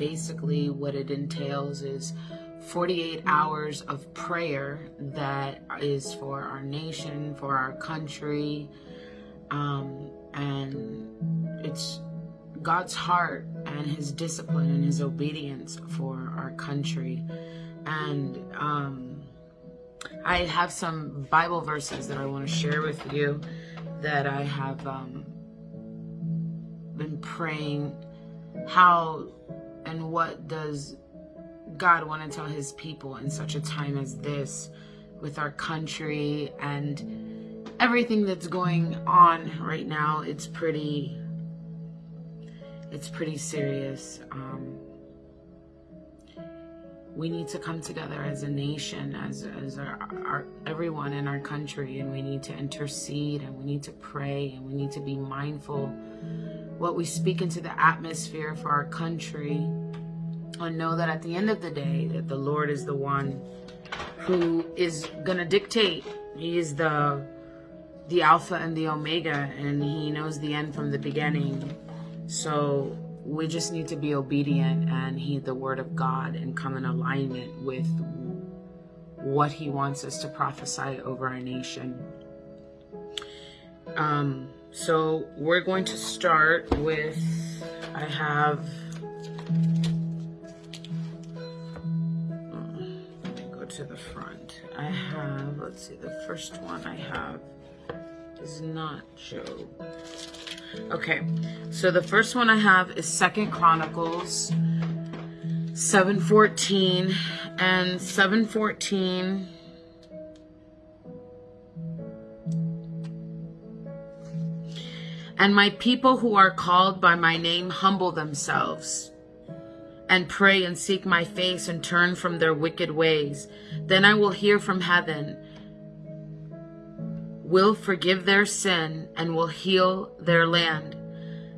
basically what it entails is 48 hours of prayer that is for our nation, for our country, um, and it's God's heart and his discipline and his obedience for our country. And um, I have some Bible verses that I want to share with you that I have um, been praying how and what does God want to tell his people in such a time as this with our country and everything that's going on right now. It's pretty, it's pretty serious. Um, we need to come together as a nation, as, as our, our, everyone in our country, and we need to intercede and we need to pray and we need to be mindful what we speak into the atmosphere for our country and know that at the end of the day that the Lord is the one who is going to dictate. He is the the alpha and the omega and he knows the end from the beginning. So we just need to be obedient and heed the word of God and come in alignment with what he wants us to prophesy over our nation. Um, so we're going to start with, I have, let me go to the front. I have, let's see, the first one I have is not Job. Okay, so the first one I have is Second Chronicles 714 and 714 And my people who are called by my name humble themselves and pray and seek my face and turn from their wicked ways. Then I will hear from heaven will forgive their sin and will heal their land.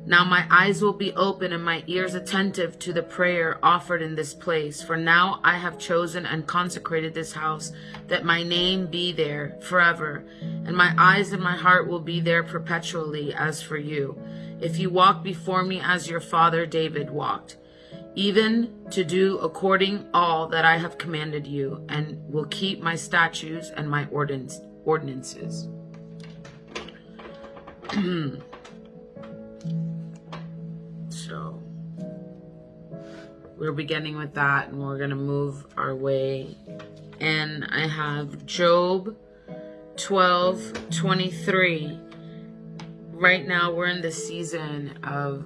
Now my eyes will be open and my ears attentive to the prayer offered in this place. For now I have chosen and consecrated this house, that my name be there forever, and my eyes and my heart will be there perpetually as for you. If you walk before me as your father David walked, even to do according all that I have commanded you, and will keep my statutes and my ordinances. we're beginning with that and we're going to move our way and I have Job 12 23 right now we're in the season of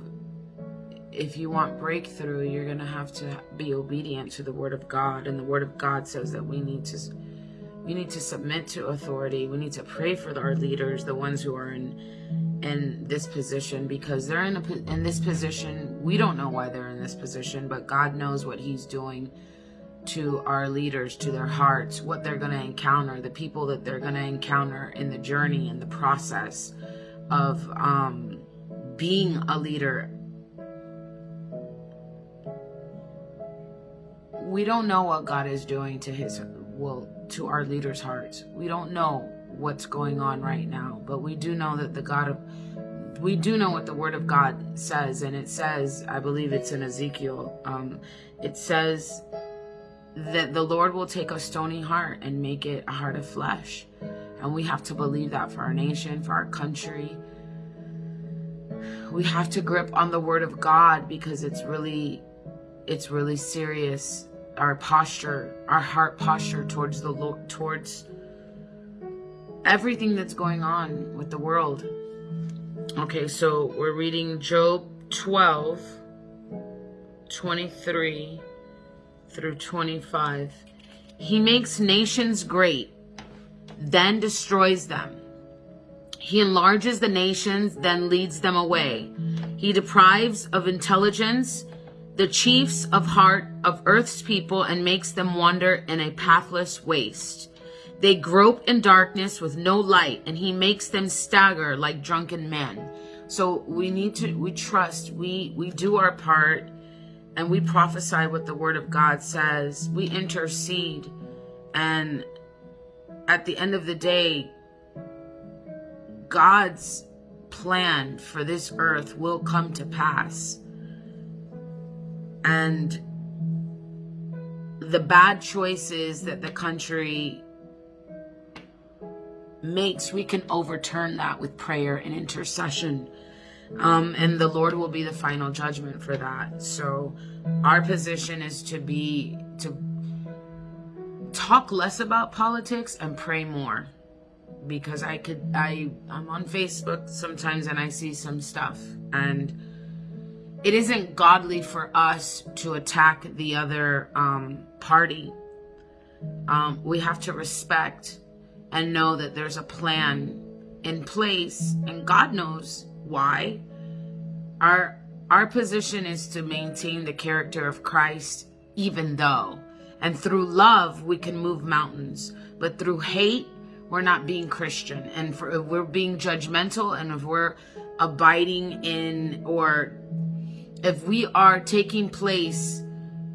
if you want breakthrough you're going to have to be obedient to the word of God and the word of God says that we need to we need to submit to authority. We need to pray for our leaders, the ones who are in in this position because they're in a in this position. We don't know why they're in this position, but God knows what he's doing to our leaders, to their hearts, what they're going to encounter, the people that they're going to encounter in the journey and the process of um, being a leader. We don't know what God is doing to his will to our leaders' hearts. We don't know what's going on right now, but we do know that the God of we do know what the word of God says, and it says, I believe it's in Ezekiel, um, it says that the Lord will take a stony heart and make it a heart of flesh. And we have to believe that for our nation, for our country. We have to grip on the word of God because it's really, it's really serious our posture, our heart posture towards the Lord, towards everything that's going on with the world. Okay, so we're reading Job 12, 23 through 25. He makes nations great, then destroys them. He enlarges the nations, then leads them away. He deprives of intelligence the chiefs of heart of earth's people and makes them wander in a pathless waste. They grope in darkness with no light, and he makes them stagger like drunken men. So we need to, we trust, we, we do our part, and we prophesy what the word of God says. We intercede, and at the end of the day, God's plan for this earth will come to pass and the bad choices that the country makes, we can overturn that with prayer and intercession. Um, and the Lord will be the final judgment for that. So our position is to be, to talk less about politics and pray more. Because I could, I, I'm on Facebook sometimes and I see some stuff and it isn't godly for us to attack the other um, party. Um, we have to respect and know that there's a plan in place and God knows why. Our our position is to maintain the character of Christ even though. And through love we can move mountains. But through hate we're not being Christian. And for, if we're being judgmental. And if we're abiding in or if we are taking place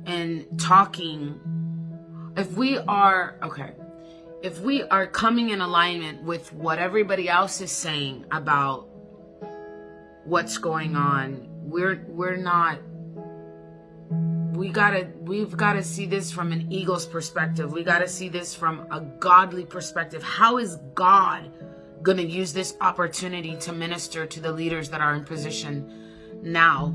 and talking if we are okay if we are coming in alignment with what everybody else is saying about what's going on we're we're not we gotta we've gotta see this from an eagle's perspective. We gotta see this from a godly perspective. How is god gonna use this opportunity to minister to the leaders that are in position now?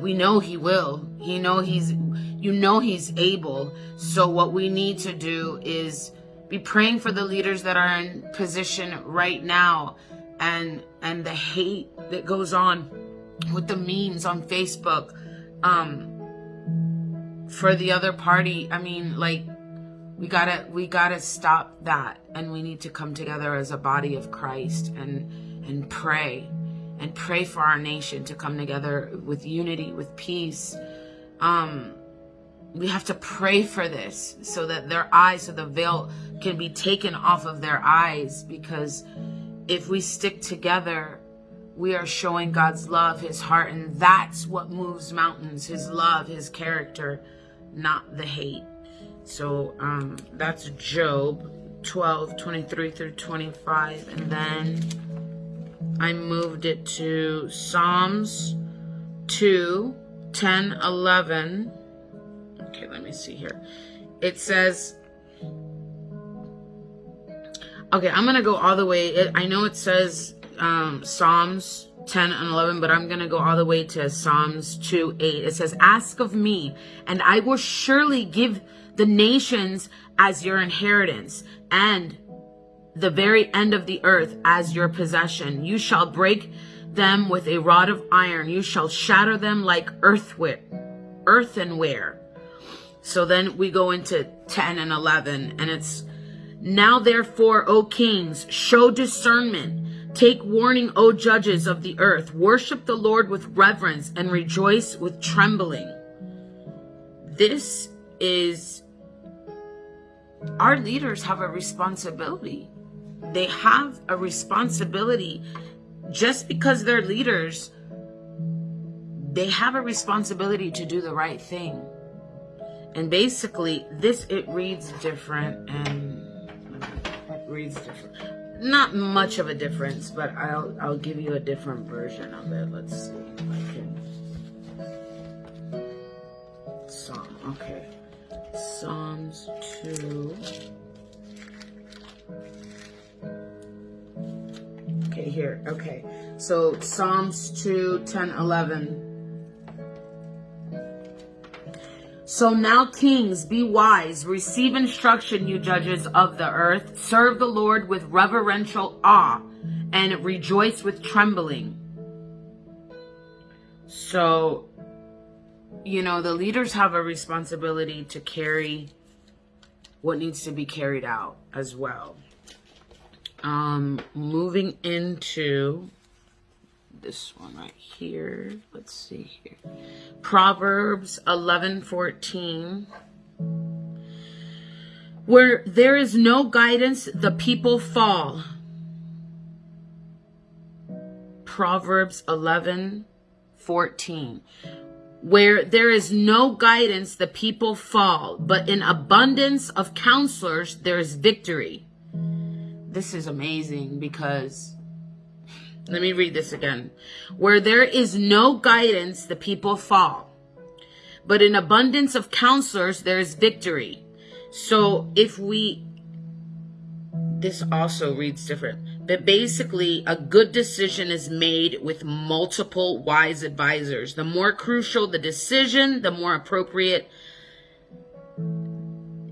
We know he will. He know he's you know he's able. So what we need to do is be praying for the leaders that are in position right now and and the hate that goes on with the memes on Facebook um for the other party. I mean like we gotta we gotta stop that and we need to come together as a body of christ and and pray and pray for our nation to come together with unity with peace. Um we have to pray for this so that their eyes so the veil can be taken off of their eyes because if we stick together we are showing God's love, his heart, and that's what moves mountains, his love, his character, not the hate. So um, that's Job 12, 23 through 25. And then I moved it to Psalms 2, 10, 11. Okay, let me see here. It says, okay, I'm going to go all the way. I know it says um, Psalms 10 and 11, but I'm going to go all the way to Psalms 2, 8. It says, ask of me and I will surely give the nations as your inheritance and the very end of the earth as your possession. You shall break them with a rod of iron. You shall shatter them like earthware, earthenware. So then we go into 10 and 11 and it's, now therefore, O kings, show discernment Take warning, O judges of the earth. Worship the Lord with reverence and rejoice with trembling. This is our leaders have a responsibility. They have a responsibility just because they're leaders. They have a responsibility to do the right thing. And basically, this, it reads different and it reads different not much of a difference, but I'll I'll give you a different version of it. Let's see. Psalm, okay. Psalms 2. Okay, here. Okay. So Psalms 2, 10, 11. So now, kings, be wise, receive instruction, you judges of the earth. Serve the Lord with reverential awe and rejoice with trembling. So, you know, the leaders have a responsibility to carry what needs to be carried out as well. Um, moving into this one right here. Let's see here. Proverbs 11, 14. Where there is no guidance, the people fall. Proverbs 11, 14. Where there is no guidance, the people fall, but in abundance of counselors, there is victory. This is amazing because let me read this again. Where there is no guidance, the people fall. but in abundance of counselors, there is victory. So if we, this also reads different, but basically a good decision is made with multiple wise advisors. The more crucial the decision, the more appropriate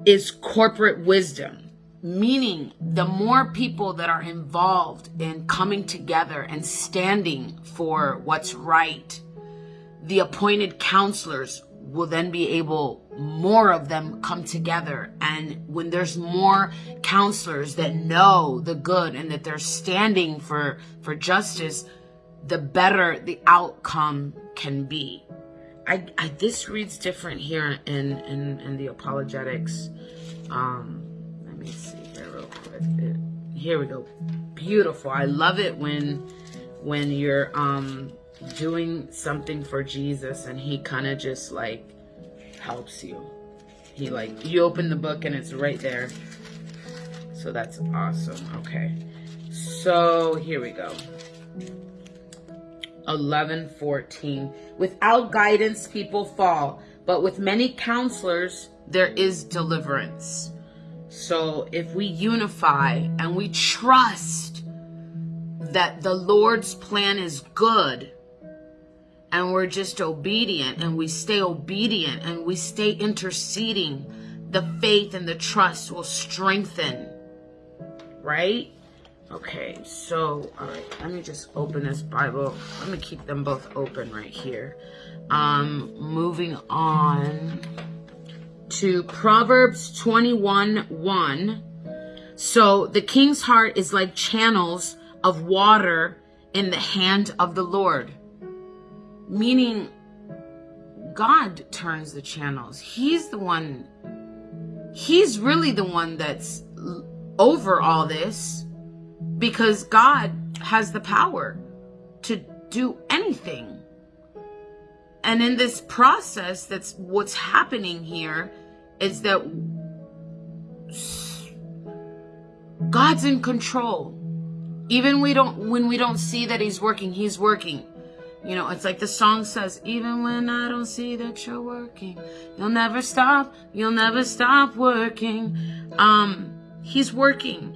is corporate wisdom meaning the more people that are involved in coming together and standing for what's right the appointed counselors will then be able more of them come together. And when there's more counselors that know the good and that they're standing for for justice the better the outcome can be. I, I this reads different here in in, in the apologetics. Um let me see here real quick here we go beautiful i love it when when you're um doing something for Jesus and he kind of just like helps you. He like, you open the book and it's right there. So that's awesome. Okay. So here we go. 11:14 Without guidance people fall, but with many counselors there is deliverance. So if we unify and we trust that the Lord's plan is good, and we're just obedient and we stay obedient and we stay interceding, the faith and the trust will strengthen. Right? Okay, so, all right, let me just open this Bible. Let me keep them both open right here. Um, moving on to Proverbs 21 1. So the king's heart is like channels of water in the hand of the Lord meaning God turns the channels. He's the one, he's really the one that's over all this because God has the power to do anything. And in this process, that's what's happening here is that God's in control. Even we don't when we don't see that he's working, he's working. You know, it's like the song says, even when I don't see that you're working, you'll never stop, you'll never stop working. Um, he's working.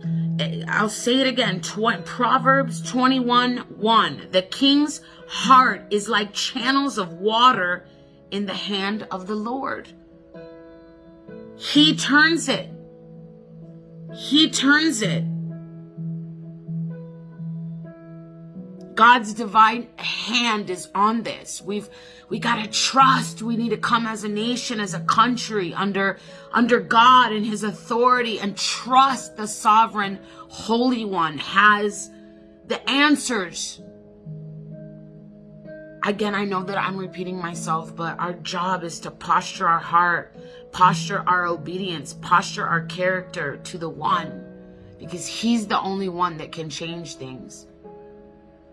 I'll say it again. Tw- Proverbs 21, 1. The king's heart is like channels of water in the hand of the Lord. He turns it. He turns it. God's divine hand is on this. We've we got to trust. We need to come as a nation, as a country under under God and his authority and trust the sovereign holy one has the answers. Again, I know that I'm repeating myself, but our job is to posture our heart, posture our obedience, posture our character to the one because he's the only one that can change things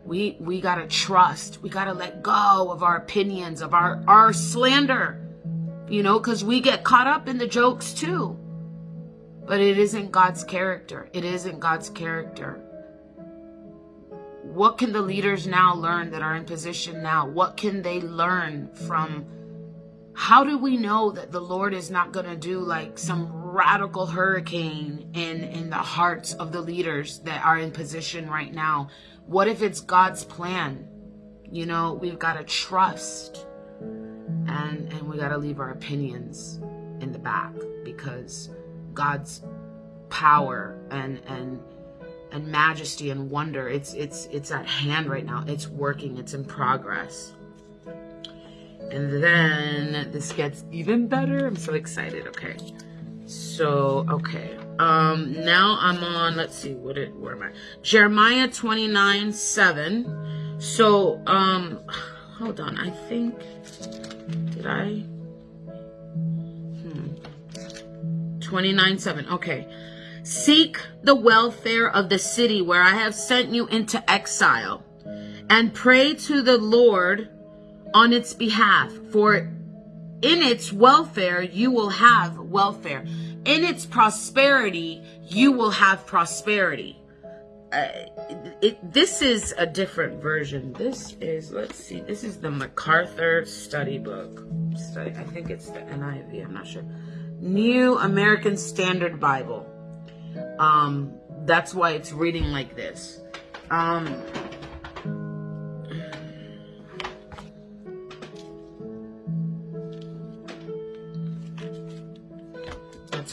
we we got to trust. We got to let go of our opinions of our our slander you know because we get caught up in the jokes too. But it isn't god's character. It isn't god's character. What can the leaders now learn that are in position now? What can they learn from how do we know that the lord is not going to do like some radical hurricane in in the hearts of the leaders that are in position right now what if it's God's plan? You know, we've got to trust and and we got to leave our opinions in the back because God's power and and and majesty and wonder it's it's it's at hand right now. It's working. It's in progress. And then this gets even better. I'm so excited. Okay. So, okay. Um, now I'm on, let's see, what it, where am I? Jeremiah 29, 7. So, um, hold on, I think, did I? Hmm. 29, 7, okay. Seek the welfare of the city where I have sent you into exile and pray to the Lord on its behalf, for in its welfare you will have welfare in its prosperity, you will have prosperity. uh, it, this is a different version. This is, let's see, this is the MacArthur study book. Study, I think it's the NIV, I'm not sure. New American Standard Bible. Um, that's why it's reading like this. Um,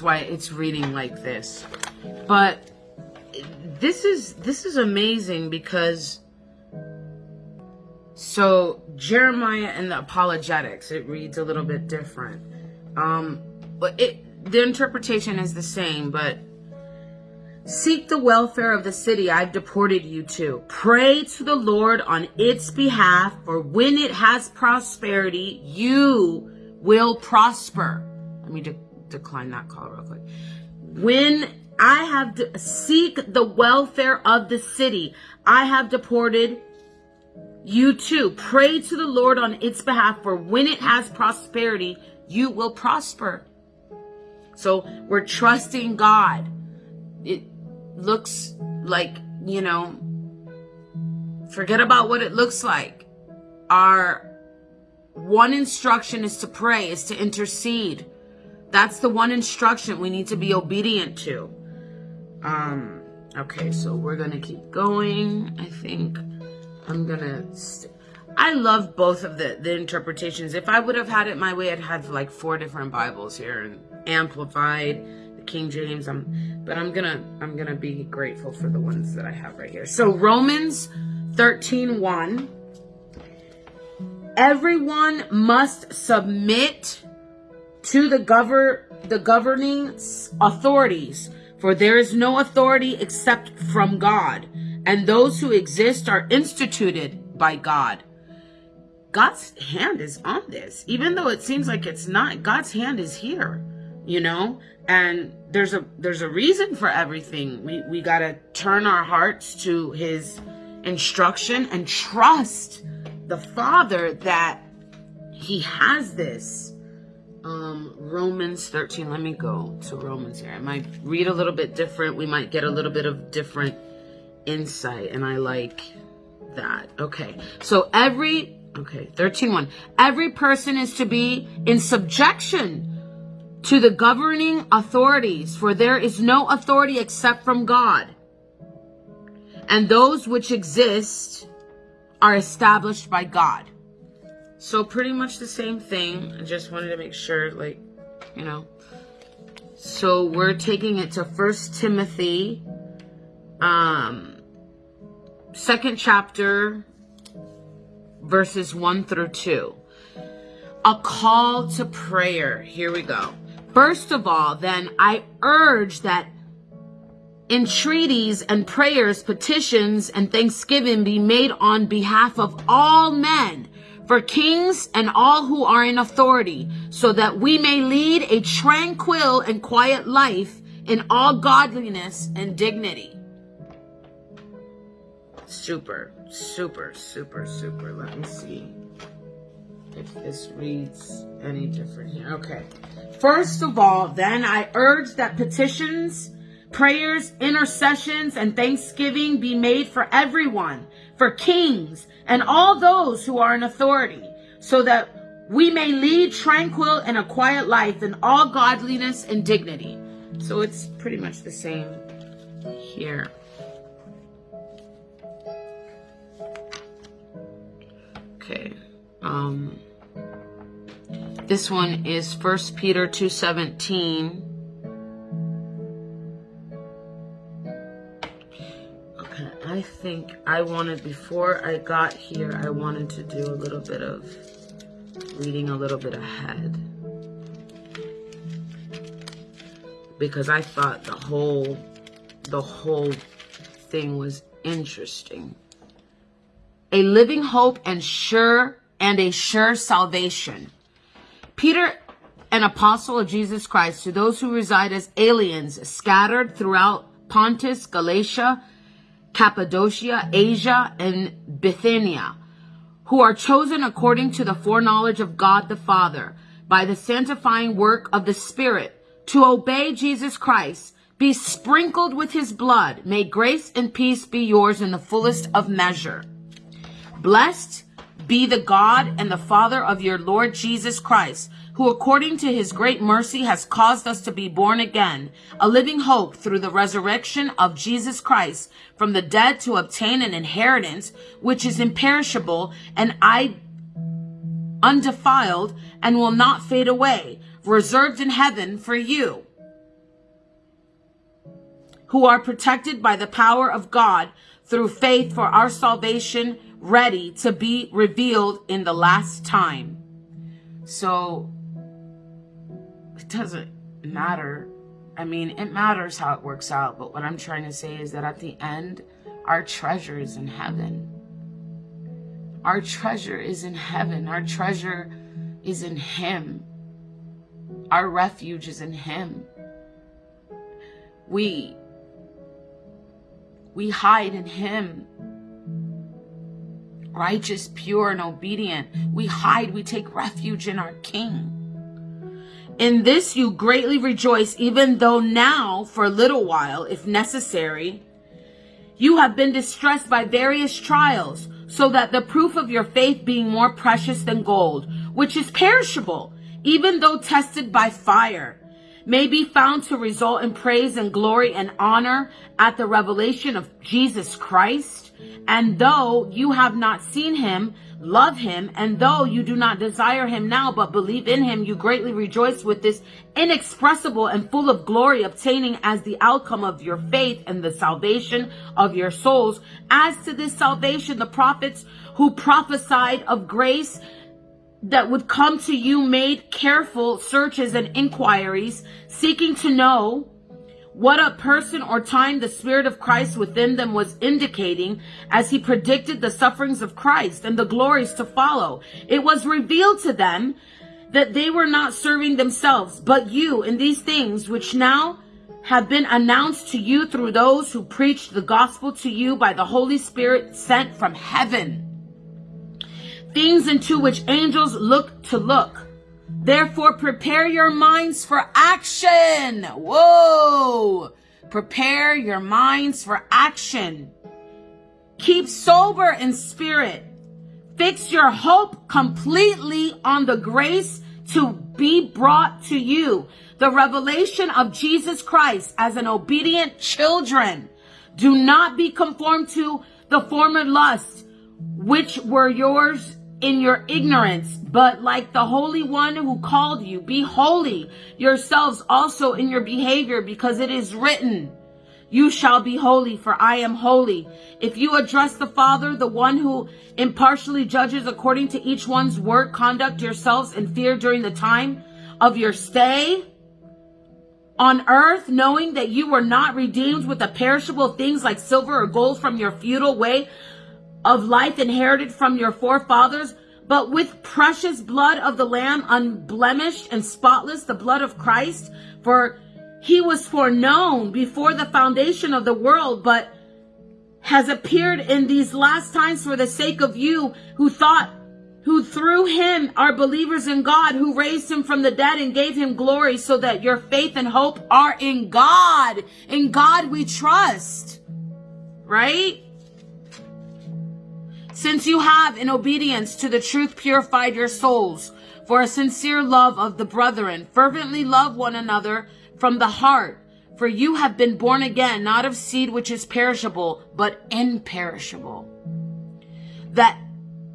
why it's reading like this. But this is this is amazing because so Jeremiah and the apologetics it reads a little bit different. Um, but it the interpretation is the same, but Seek the welfare of the city I've deported you to. Pray to the Lord on its behalf, for when it has prosperity, you will prosper. Let me decline that call real quick. When I have to seek the welfare of the city, I have deported you too. Pray to the Lord on its behalf, for when it has prosperity, you will prosper. So we're trusting God. It, looks like, you know, forget about what it looks like. Our one instruction is to pray, is to intercede. That's the one instruction we need to be obedient to. Um, okay, so we're going to keep going. I think I'm going to... I love both of the, the interpretations. If I would have had it my way, I'd have like four different Bibles here and amplified the King James. I'm, but I'm gonna, I'm gonna be grateful for the ones that I have right here. So Romans 13, 1. Everyone must submit to the govern, the governing authorities, for there is no authority except from God, and those who exist are instituted by God. God's hand is on this. Even though it seems like it's not, God's hand is here, you know? and there's a there's a reason for everything we we got to turn our hearts to his instruction and trust the father that he has this um romans 13 let me go to romans here i might read a little bit different we might get a little bit of different insight and i like that okay so every okay 13 1 every person is to be in subjection to the governing authorities, for there is no authority except from God. And those which exist are established by God. So pretty much the same thing. I just wanted to make sure, like, you know. So we're taking it to First Timothy, um, second chapter, verses 1 through 2. A call to prayer. Here we go. First of all, then, I urge that entreaties and prayers, petitions, and thanksgiving be made on behalf of all men, for kings and all who are in authority, so that we may lead a tranquil and quiet life in all godliness and dignity. Super, super, super, super. Let me see if this reads any different here. Okay. First of all, then I urge that petitions, prayers, intercessions, and thanksgiving be made for everyone, for kings, and all those who are in authority, so that we may lead tranquil and a quiet life in all godliness and dignity. So it's pretty much the same here. Okay. Um, this one is 1 Peter 2.17. think I wanted, before I got here, I wanted to do a little bit of reading a little bit ahead. Because I thought the whole, the whole thing was interesting. A living hope and sure and a sure salvation. Peter, an apostle of Jesus Christ, to those who reside as aliens scattered throughout Pontus, Galatia, Cappadocia, Asia, and Bithynia, who are chosen according to the foreknowledge of God the Father, by the sanctifying work of the Spirit, to obey Jesus Christ, be sprinkled with his blood. May grace and peace be yours in the fullest of measure. Blessed be the God and the Father of your Lord Jesus Christ, who according to his great mercy has caused us to be born again, a living hope through the resurrection of Jesus Christ from the dead to obtain an inheritance which is imperishable and I undefiled and will not fade away, reserved in heaven for you who are protected by the power of God through faith for our salvation ready to be revealed in the last time. So it doesn't matter. I mean, it matters how it works out, but what I'm trying to say is that at the end, our treasure is in heaven. Our treasure is in heaven. Our treasure is in Him. Our refuge is in Him. We we hide in Him. Righteous, pure, and obedient. We hide, we take refuge in our King. In this you greatly rejoice, even though now, for a little while, if necessary, you have been distressed by various trials, so that the proof of your faith being more precious than gold, which is perishable, even though tested by fire, may be found to result in praise and glory and honor at the revelation of Jesus Christ. And though you have not seen him, love him, and though you do not desire him now, but believe in him, you greatly rejoice with this inexpressible and full of glory, obtaining as the outcome of your faith and the salvation of your souls. As to this salvation, the prophets who prophesied of grace that would come to you made careful searches and inquiries, seeking to know what a person or time the Spirit of Christ within them was indicating as he predicted the sufferings of Christ and the glories to follow. It was revealed to them that they were not serving themselves, but you in these things which now have been announced to you through those who preached the gospel to you by the Holy Spirit sent from heaven things into which angels look to look. Therefore, prepare your minds for action. Whoa. Prepare your minds for action. Keep sober in spirit. Fix your hope completely on the grace to be brought to you. The revelation of Jesus Christ as an obedient children. Do not be conformed to the former lusts which were yours in your ignorance, but like the Holy One who called you, be holy yourselves also in your behavior, because it is written, you shall be holy, for I am holy. If you address the Father, the one who impartially judges according to each one's work, conduct yourselves in fear during the time of your stay on earth, knowing that you were not redeemed with the perishable things like silver or gold from your futile way of life inherited from your forefathers, but with precious blood of the Lamb, unblemished and spotless, the blood of Christ. For he was foreknown before the foundation of the world, but has appeared in these last times for the sake of you who thought, who through him are believers in God, who raised him from the dead and gave him glory so that your faith and hope are in God. In God we trust. Right? Since you have, in obedience to the truth, purified your souls for a sincere love of the brethren, fervently love one another from the heart. For you have been born again, not of seed which is perishable, but imperishable. That,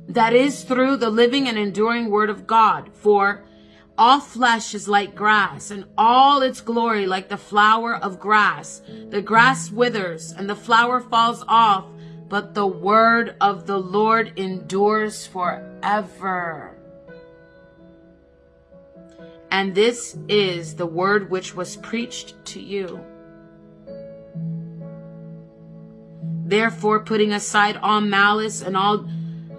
that is through the living and enduring word of God. For all flesh is like grass, and all its glory like the flower of grass. The grass withers, and the flower falls off, but the word of the Lord endures forever. And this is the word which was preached to you. Therefore, putting aside all malice and all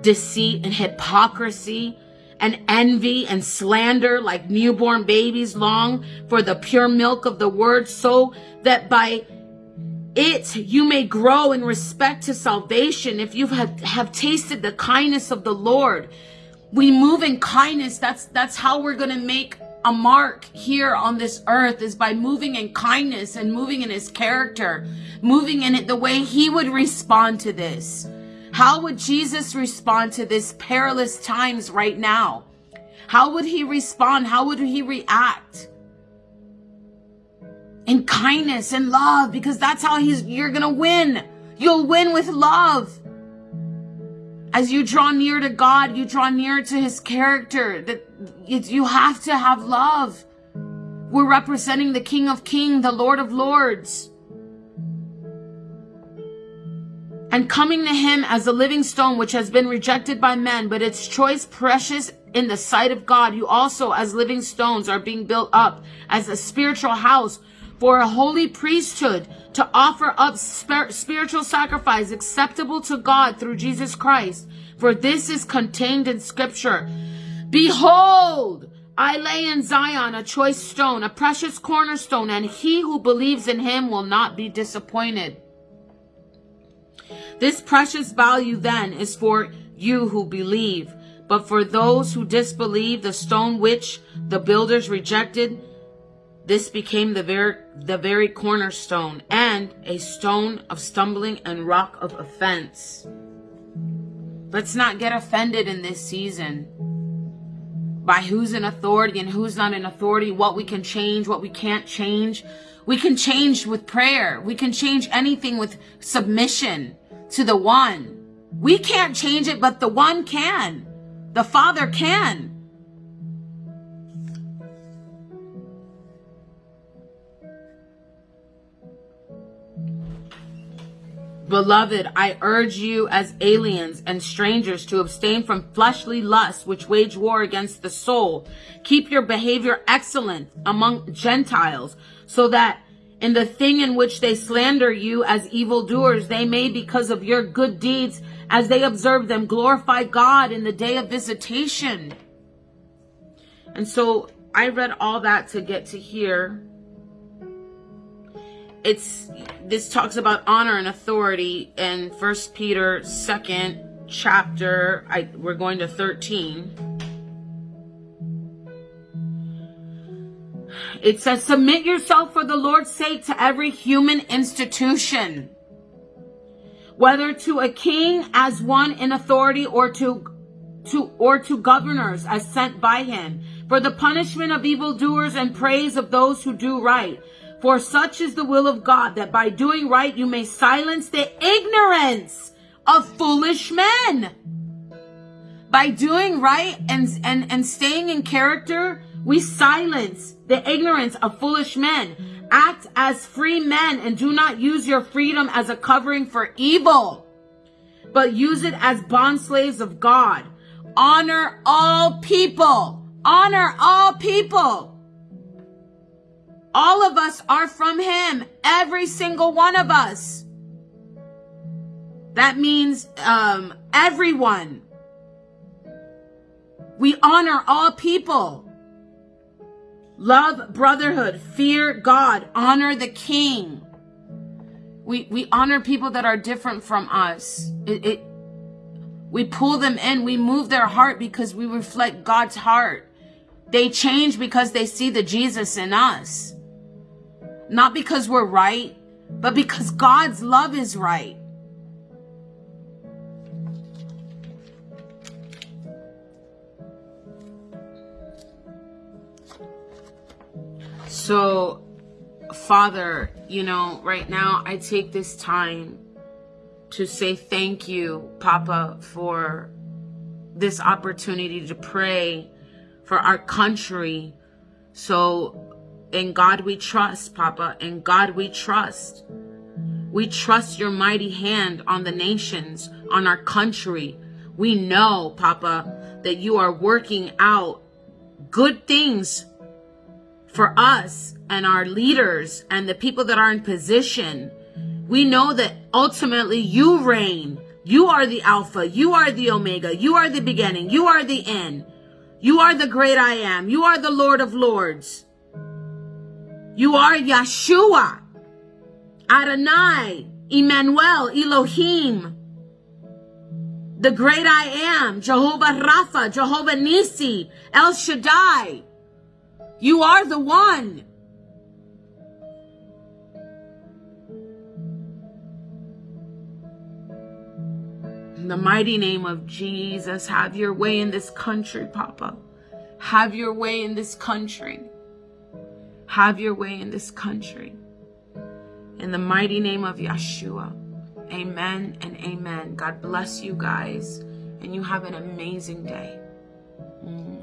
deceit and hypocrisy and envy and slander like newborn babies long for the pure milk of the word so that by it you may grow in respect to salvation if you have, have tasted the kindness of the Lord. We move in kindness. That's that's how we're going to make a mark here on this earth is by moving in kindness and moving in his character, moving in it the way he would respond to this. How would Jesus respond to this perilous times right now? How would he respond? How would he react? In kindness and love, because that's how he's, you're gonna win. You'll win with love. As you draw near to God, you draw near to his character. That you have to have love. We're representing the King of Kings, the Lord of Lords. And coming to him as a living stone which has been rejected by men, but its choice precious in the sight of God, you also as living stones are being built up as a spiritual house for a holy priesthood to offer up spiritual sacrifice acceptable to God through Jesus Christ. For this is contained in scripture. Behold, I lay in Zion a choice stone, a precious cornerstone, and he who believes in him will not be disappointed. This precious value then is for you who believe. But for those who disbelieve, the stone which the builders rejected, this became the very, the very cornerstone and a stone of stumbling and rock of offense. Let's not get offended in this season by who's in authority and who's not in authority, what we can change, what we can't change. We can change with prayer. We can change anything with submission to the one. We can't change it, but the one can. The Father can. Beloved, I urge you as aliens and strangers to abstain from fleshly lusts which wage war against the soul. Keep your behavior excellent among Gentiles so that in the thing in which they slander you as evildoers, they may, because of your good deeds, as they observe them, glorify God in the day of visitation. And so I read all that to get to here it's this talks about honor and authority in First Peter second chapter. I we're going to 13. It says, submit yourself for the Lord's sake to every human institution, whether to a king as one in authority or to, to, or to governors as sent by him for the punishment of evildoers and praise of those who do right for such is the will of God that by doing right you may silence the ignorance of foolish men. By doing right and, and, and staying in character, we silence the ignorance of foolish men. Act as free men and do not use your freedom as a covering for evil, but use it as bond slaves of God. Honor all people. Honor all people all of us are from him. Every single one of us. That means um, everyone. We honor all people. Love brotherhood, fear God, honor the king. We, we honor people that are different from us. It, it, we pull them in. We move their heart because we reflect God's heart. They change because they see the Jesus in us. Not because we're right, but because God's love is right. So, Father, you know, right now I take this time to say thank you, Papa, for this opportunity to pray for our country. So in God we trust, Papa. In God we trust. We trust your mighty hand on the nations, on our country. We know, Papa, that you are working out good things for us and our leaders and the people that are in position. We know that ultimately you reign. You are the Alpha. You are the Omega. You are the beginning. You are the end. You are the great I am. You are the Lord of Lords. You are Yeshua, Adonai, Emmanuel, Elohim, the great I am, Jehovah Rapha, Jehovah Nisi, El Shaddai. You are the one. In the mighty name of Jesus, have your way in this country, Papa. Have your way in this country. Have your way in this country. In the mighty name of Yeshua. Amen and amen. God bless you guys. And you have an amazing day. Mwah.